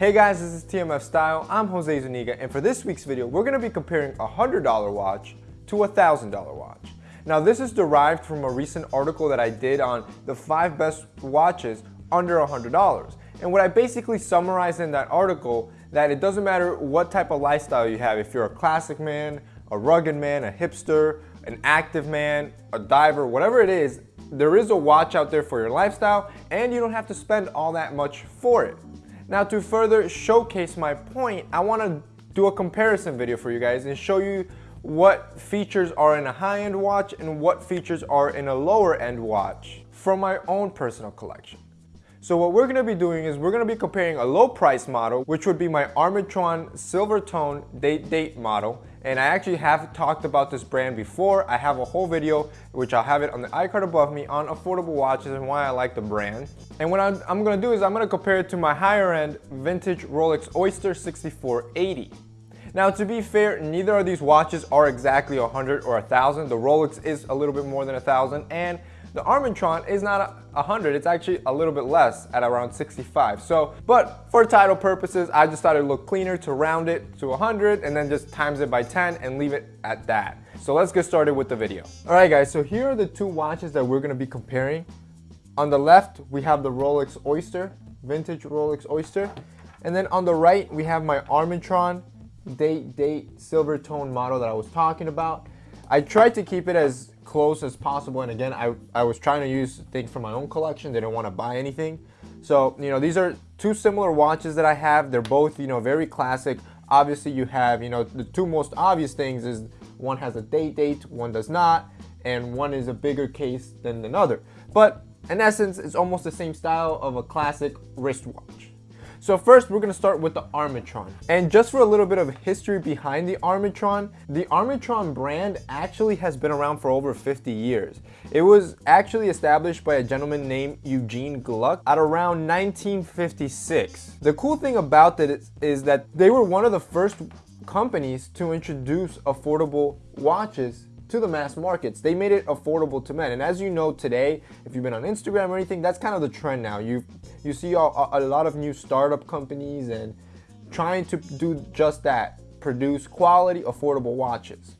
Hey guys, this is TMF Style. I'm Jose Zuniga, and for this week's video, we're to be comparing a $100 watch to a $1,000 watch. Now, this is derived from a recent article that I did on the five best watches under $100. And what I basically summarized in that article that it doesn't matter what type of lifestyle you have, if you're a classic man, a rugged man, a hipster, an active man, a diver, whatever it is, there is a watch out there for your lifestyle and you don't have to spend all that much for it. Now to further showcase my point, I want to do a comparison video for you guys and show you what features are in a high-end watch and what features are in a lower-end watch from my own personal collection. So what we're going to be doing is we're going to be comparing a low price model, which would be my Armitron Silver Tone Date Date model. And I actually have talked about this brand before. I have a whole video, which I'll have it on the iCard above me on affordable watches and why I like the brand. And what I'm, I'm going to do is I'm going to compare it to my higher end vintage Rolex Oyster 6480. Now to be fair, neither of these watches are exactly 100 or 1000. The Rolex is a little bit more than 1000 and the Armitron is not 100, it's actually a little bit less at around 65. So, but for title purposes, I just thought it looked cleaner to round it to 100 and then just times it by 10 and leave it at that. So let's get started with the video. All right guys, so here are the two watches that we're gonna be comparing. On the left, we have the Rolex Oyster, vintage Rolex Oyster. And then on the right, we have my Armitron date date silver tone model that I was talking about. I tried to keep it as close as possible. And again, I, I was trying to use things from my own collection. They didn't want to buy anything. So, you know, these are two similar watches that I have. They're both, you know, very classic. Obviously, you have, you know, the two most obvious things is one has a date date, one does not, and one is a bigger case than another. But in essence, it's almost the same style of a classic wristwatch. So first, we're gonna start with the Armitron. And just for a little bit of history behind the Armitron, the Armitron brand actually has been around for over 50 years. It was actually established by a gentleman named Eugene Gluck at around 1956. The cool thing about it is, is that they were one of the first companies to introduce affordable watches to the mass markets. They made it affordable to men. And as you know today, if you've been on Instagram or anything, that's kind of the trend now. You you see a, a lot of new startup companies and trying to do just that, produce quality, affordable watches.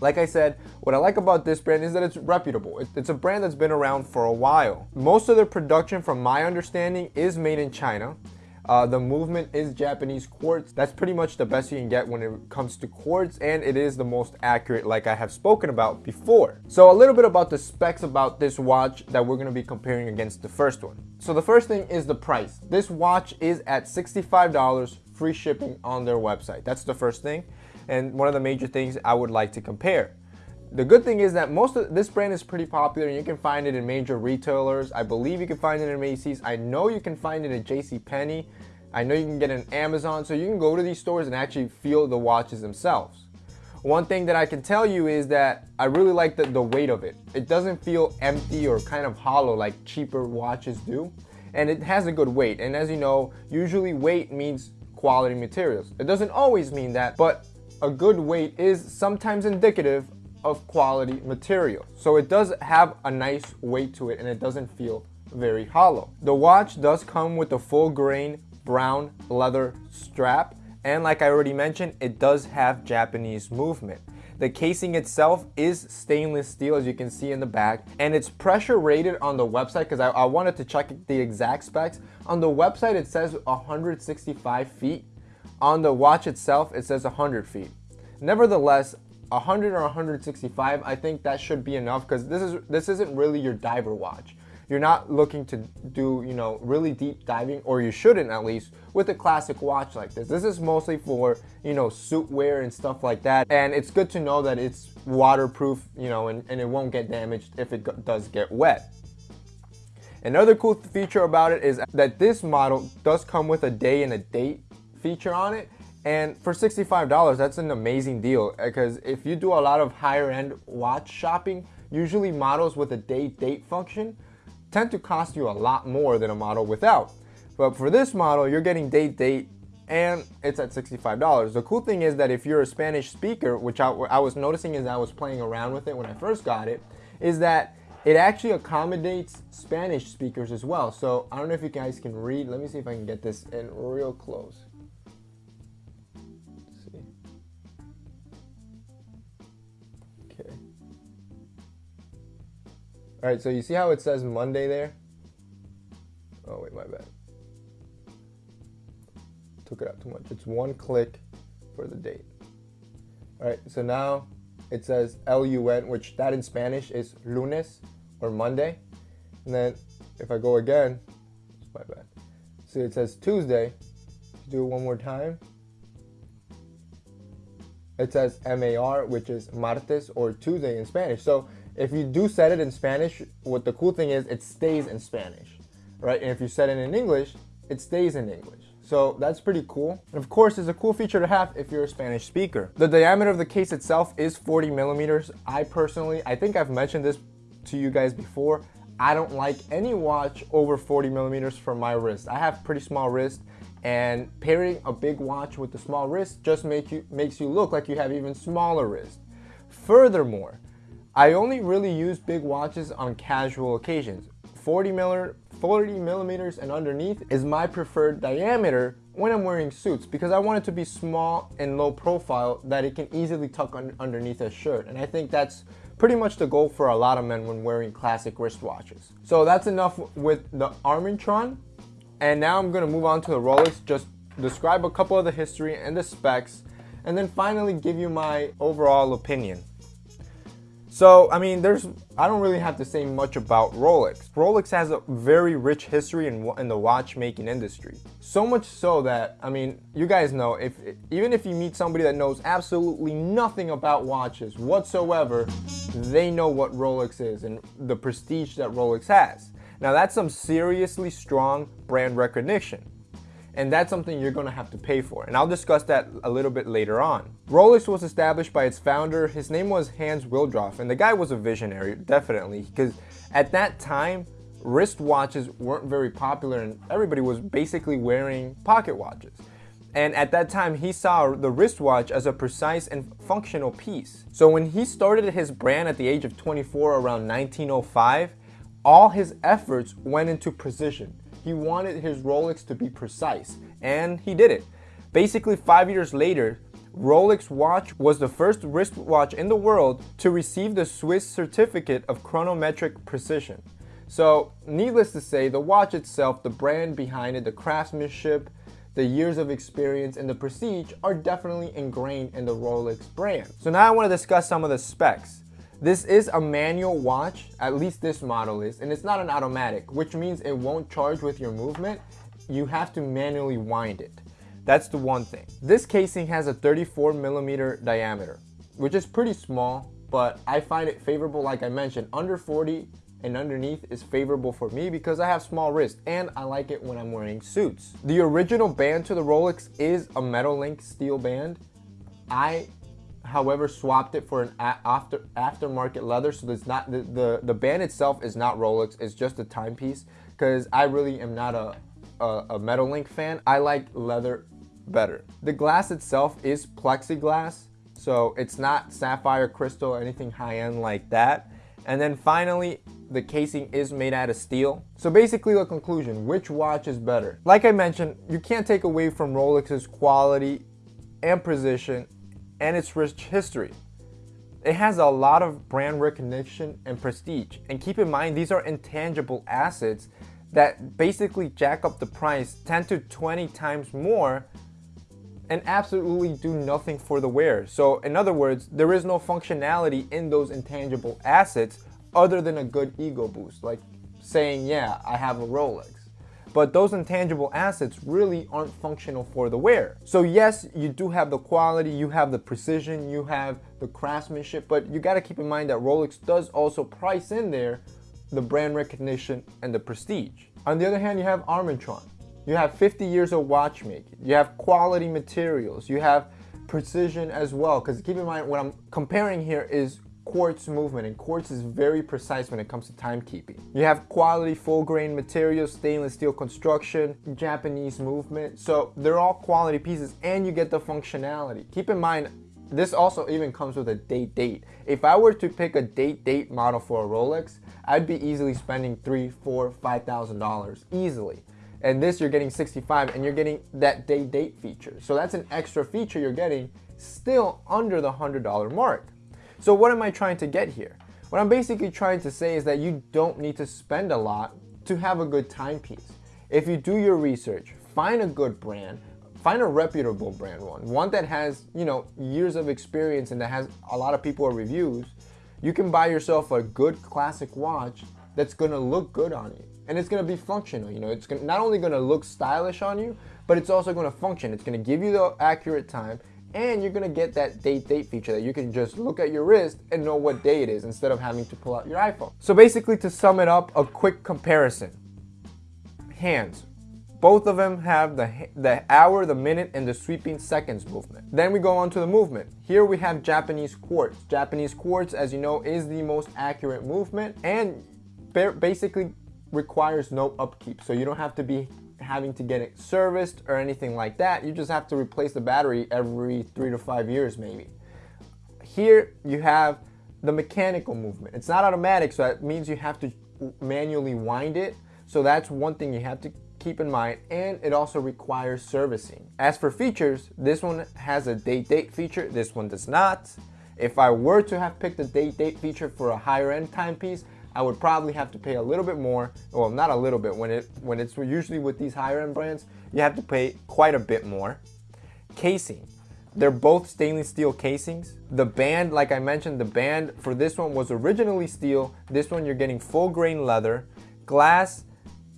Like I said, what I like about this brand is that it's reputable. It's a brand that's been around for a while. Most of their production, from my understanding, is made in China. Uh, the movement is Japanese quartz. That's pretty much the best you can get when it comes to quartz and it is the most accurate like I have spoken about before. So a little bit about the specs about this watch that we're going to be comparing against the first one. So the first thing is the price. This watch is at $65 free shipping on their website. That's the first thing and one of the major things I would like to compare. The good thing is that most of this brand is pretty popular and you can find it in major retailers. I believe you can find it in Macy's. I know you can find it at JCPenney. I know you can get it on Amazon. So you can go to these stores and actually feel the watches themselves. One thing that I can tell you is that I really like the, the weight of it. It doesn't feel empty or kind of hollow like cheaper watches do. And it has a good weight. And as you know, usually weight means quality materials. It doesn't always mean that, but a good weight is sometimes indicative of quality material. So it does have a nice weight to it and it doesn't feel very hollow. The watch does come with a full grain brown leather strap and like I already mentioned, it does have Japanese movement. The casing itself is stainless steel as you can see in the back and it's pressure rated on the website because I, I wanted to check the exact specs. On the website it says 165 feet. On the watch itself it says 100 feet. Nevertheless, 100 or 165, I think that should be enough because this is this isn't really your diver watch. You're not looking to do, you know, really deep diving, or you shouldn't at least, with a classic watch like this. This is mostly for, you know, suit wear and stuff like that. And it's good to know that it's waterproof, you know, and, and it won't get damaged if it does get wet. Another cool feature about it is that this model does come with a day and a date feature on it. And for $65, that's an amazing deal because if you do a lot of higher end watch shopping, usually models with a date date function tend to cost you a lot more than a model without. But for this model, you're getting date date and it's at $65. The cool thing is that if you're a Spanish speaker, which I, I was noticing as I was playing around with it when I first got it, is that It actually accommodates Spanish speakers as well. So I don't know if you guys can read. Let me see if I can get this in real close. All right, so you see how it says Monday there? Oh wait, my bad. Took it out too much. It's one click for the date. All right, so now it says L-U-N, which that in Spanish is lunes or Monday. And then if I go again, it's my bad. See, it says Tuesday. Do it one more time. It says MAR, which is martes or Tuesday in Spanish. So if you do set it in Spanish, what the cool thing is, it stays in Spanish, right? And if you set it in English, it stays in English. So that's pretty cool. And of course, it's a cool feature to have if you're a Spanish speaker. The diameter of the case itself is 40 millimeters. I personally, I think I've mentioned this to you guys before. I don't like any watch over 40 millimeters for my wrist. I have pretty small wrist and pairing a big watch with a small wrist just make you, makes you look like you have even smaller wrist. Furthermore, I only really use big watches on casual occasions. 40 miller, 40 millimeters and underneath is my preferred diameter when I'm wearing suits because I want it to be small and low profile that it can easily tuck un underneath a shirt. And I think that's pretty much the goal for a lot of men when wearing classic wristwatches. So that's enough with the Armitron. And now I'm gonna move on to the Rolex, just describe a couple of the history and the specs, and then finally give you my overall opinion. So, I mean, there's, I don't really have to say much about Rolex. Rolex has a very rich history in, in the watchmaking industry. So much so that, I mean, you guys know, if even if you meet somebody that knows absolutely nothing about watches whatsoever, they know what Rolex is and the prestige that Rolex has. Now that's some seriously strong brand recognition and that's something you're gonna have to pay for. And I'll discuss that a little bit later on. Rolex was established by its founder. His name was Hans Wilsdorf, and the guy was a visionary, definitely, because at that time, wristwatches weren't very popular and everybody was basically wearing pocket watches. And at that time, he saw the wristwatch as a precise and functional piece. So when he started his brand at the age of 24 around 1905, all his efforts went into precision. He wanted his Rolex to be precise, and he did it. Basically, five years later, Rolex watch was the first wristwatch in the world to receive the Swiss certificate of chronometric precision. So, needless to say, the watch itself, the brand behind it, the craftsmanship, the years of experience, and the prestige are definitely ingrained in the Rolex brand. So now I want to discuss some of the specs. This is a manual watch, at least this model is, and it's not an automatic, which means it won't charge with your movement. You have to manually wind it. That's the one thing. This casing has a 34 millimeter diameter, which is pretty small, but I find it favorable, like I mentioned, under 40 and underneath is favorable for me because I have small wrists and I like it when I'm wearing suits. The original band to the Rolex is a Metal Link steel band. I however swapped it for an after aftermarket leather. So it's not the, the the band itself is not rolex. It's just a timepiece. Because i really am not a, a, a metal link fan. I like leather better. The glass itself is plexiglass so it's not sapphire crystal or anything high-end like that. And then finally the casing is made out of steel. So basically the conclusion, which watch is better? Like I mentioned, you can't take away from Rolex's quality and precision and its rich history. It has a lot of brand recognition and prestige. And keep in mind, these are intangible assets that basically jack up the price 10 to 20 times more and absolutely do nothing for the wearer. So in other words, there is no functionality in those intangible assets other than a good ego boost, like saying, yeah, I have a Rolex but those intangible assets really aren't functional for the wearer. So yes, you do have the quality, you have the precision, you have the craftsmanship, but you gotta keep in mind that Rolex does also price in there the brand recognition and the prestige. On the other hand, you have Armitron. You have 50 years of watchmaking. You have quality materials. You have precision as well. Because keep in mind, what I'm comparing here is quartz movement and quartz is very precise when it comes to timekeeping. You have quality full grain materials, stainless steel construction, Japanese movement. So they're all quality pieces and you get the functionality. Keep in mind, this also even comes with a date date. If I were to pick a date date model for a Rolex, I'd be easily spending three, four, five thousand dollars easily. And this you're getting 65 and you're getting that date date feature. So that's an extra feature you're getting still under the $100 mark. So what am I trying to get here? What I'm basically trying to say is that you don't need to spend a lot to have a good timepiece. If you do your research, find a good brand, find a reputable brand one, one that has, you know, years of experience and that has a lot of people reviews, you can buy yourself a good classic watch that's gonna look good on you. And it's gonna be functional, you know, it's gonna, not only gonna look stylish on you, but it's also gonna function. It's gonna give you the accurate time and you're gonna get that date date feature that you can just look at your wrist and know what day it is instead of having to pull out your iPhone. So basically to sum it up, a quick comparison. Hands, both of them have the, the hour, the minute, and the sweeping seconds movement. Then we go on to the movement. Here we have Japanese quartz. Japanese quartz, as you know, is the most accurate movement and basically requires no upkeep. So you don't have to be having to get it serviced or anything like that. You just have to replace the battery every three to five years maybe. Here you have the mechanical movement. It's not automatic, so that means you have to manually wind it. So that's one thing you have to keep in mind and it also requires servicing. As for features, this one has a date date feature, this one does not. If I were to have picked a date date feature for a higher end timepiece, I would probably have to pay a little bit more. Well, not a little bit. When it when it's usually with these higher end brands, you have to pay quite a bit more. Casing. They're both stainless steel casings. The band, like I mentioned, the band for this one was originally steel. This one you're getting full grain leather. Glass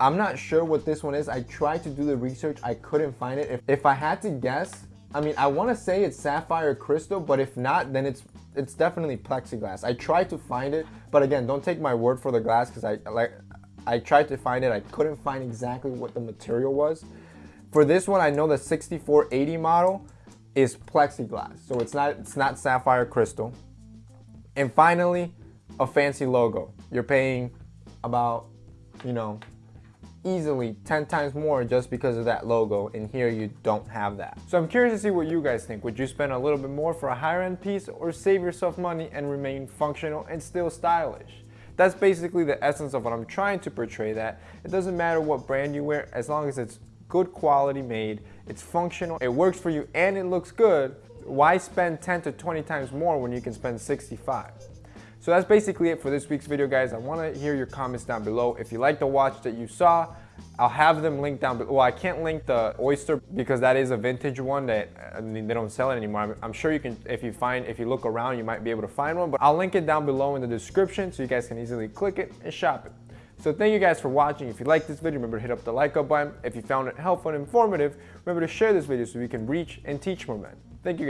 I'm not sure what this one is. I tried to do the research. I couldn't find it. If, if I had to guess, I mean, I want to say it's sapphire crystal, but if not, then it's it's definitely plexiglass. I tried to find it, but again, don't take my word for the glass because I like I tried to find it. I couldn't find exactly what the material was. For this one, I know the 6480 model is plexiglass, so it's not it's not sapphire crystal. And finally, a fancy logo. You're paying about, you know, easily 10 times more just because of that logo and here you don't have that. So I'm curious to see what you guys think. Would you spend a little bit more for a higher end piece or save yourself money and remain functional and still stylish? That's basically the essence of what I'm trying to portray that it doesn't matter what brand you wear as long as it's good quality made, it's functional, it works for you and it looks good, why spend 10 to 20 times more when you can spend 65? So that's basically it for this week's video, guys. I want to hear your comments down below. If you like the watch that you saw, I'll have them linked down below. Well, I can't link the Oyster because that is a vintage one that I mean, they don't sell it anymore. I'm sure you can, if you find, if you look around, you might be able to find one, but I'll link it down below in the description so you guys can easily click it and shop it. So thank you guys for watching. If you liked this video, remember to hit up the like up button. If you found it helpful and informative, remember to share this video so we can reach and teach more men. Thank you guys.